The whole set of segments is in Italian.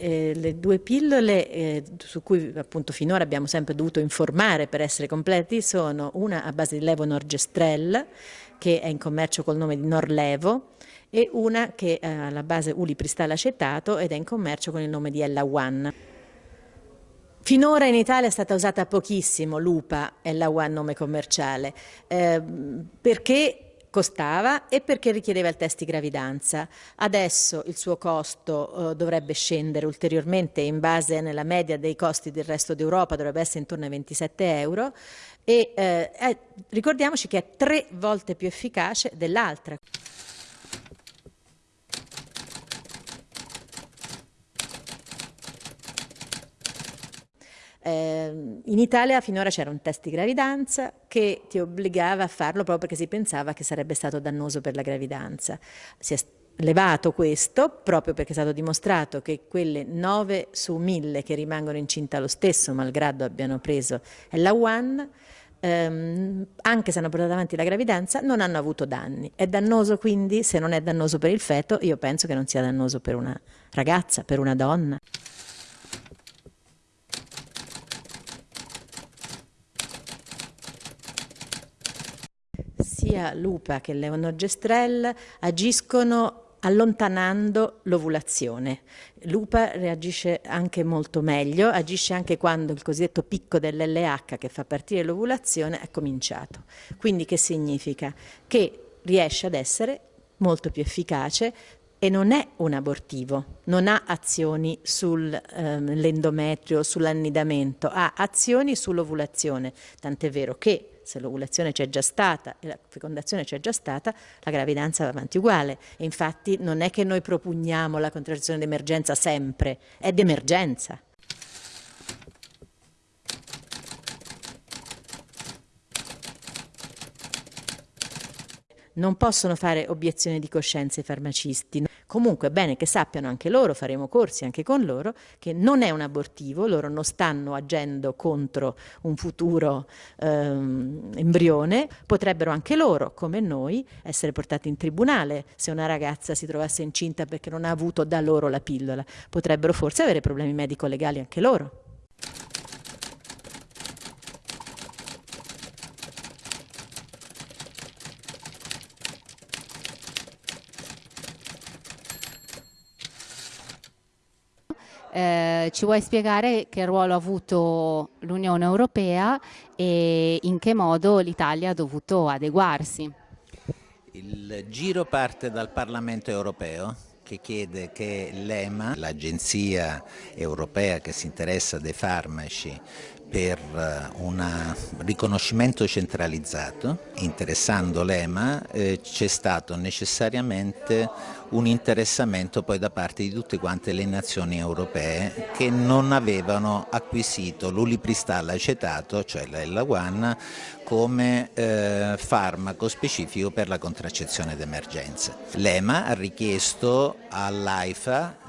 eh, le due pillole eh, su cui appunto finora abbiamo sempre dovuto informare per essere completi sono una a base di levonorgestrel che è in commercio col nome di Norlevo e una che ha alla base ulipristal acetato ed è in commercio con il nome di Ella One. Finora in Italia è stata usata pochissimo l'UPA, Ella One nome commerciale, eh, perché costava e perché richiedeva il test di gravidanza. Adesso il suo costo eh, dovrebbe scendere ulteriormente in base nella media dei costi del resto d'Europa, dovrebbe essere intorno ai 27 euro e eh, eh, ricordiamoci che è tre volte più efficace dell'altra. Eh, in Italia finora c'era un test di gravidanza che ti obbligava a farlo proprio perché si pensava che sarebbe stato dannoso per la gravidanza. Si è levato questo proprio perché è stato dimostrato che quelle 9 su 1000 che rimangono incinta lo stesso, malgrado abbiano preso la One, ehm, anche se hanno portato avanti la gravidanza, non hanno avuto danni. È dannoso quindi, se non è dannoso per il feto, io penso che non sia dannoso per una ragazza, per una donna. Sia l'UPA che l'Eonogestrel agiscono allontanando l'ovulazione. L'UPA reagisce anche molto meglio, agisce anche quando il cosiddetto picco dell'LH che fa partire l'ovulazione è cominciato. Quindi che significa? Che riesce ad essere molto più efficace e non è un abortivo, non ha azioni sull'endometrio, ehm, sull'annidamento, ha azioni sull'ovulazione, tant'è vero che se l'ovulazione c'è già stata e la fecondazione c'è già stata, la gravidanza va avanti uguale. E infatti non è che noi propugniamo la contrazione d'emergenza sempre, è d'emergenza. Non possono fare obiezione di coscienza i farmacisti. Comunque è bene che sappiano anche loro, faremo corsi anche con loro, che non è un abortivo, loro non stanno agendo contro un futuro ehm, embrione, potrebbero anche loro, come noi, essere portati in tribunale se una ragazza si trovasse incinta perché non ha avuto da loro la pillola, potrebbero forse avere problemi medico-legali anche loro. Eh, ci vuoi spiegare che ruolo ha avuto l'Unione Europea e in che modo l'Italia ha dovuto adeguarsi? Il giro parte dal Parlamento Europeo che chiede che l'EMA, l'agenzia europea che si interessa dei farmaci, per eh, un riconoscimento centralizzato, interessando l'EMA eh, c'è stato necessariamente un interessamento poi da parte di tutte quante le nazioni europee che non avevano acquisito l'ulipristal acetato, cioè la One, come eh, farmaco specifico per la contraccezione d'emergenza. L'EMA ha richiesto all'AIFA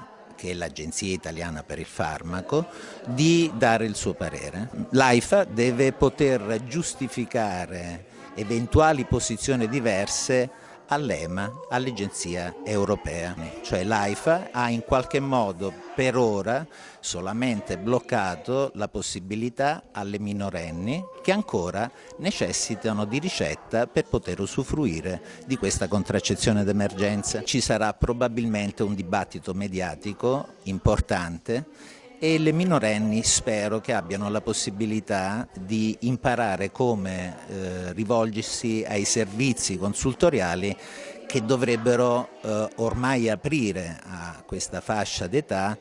che è l'Agenzia Italiana per il Farmaco, di dare il suo parere. L'AIFA deve poter giustificare eventuali posizioni diverse all'EMA, all'Agenzia Europea. Cioè l'AIFA ha in qualche modo per ora solamente bloccato la possibilità alle minorenni che ancora necessitano di ricetta per poter usufruire di questa contraccezione d'emergenza. Ci sarà probabilmente un dibattito mediatico importante e le minorenni spero che abbiano la possibilità di imparare come eh, rivolgersi ai servizi consultoriali che dovrebbero eh, ormai aprire a questa fascia d'età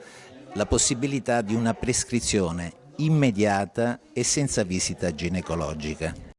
la possibilità di una prescrizione immediata e senza visita ginecologica.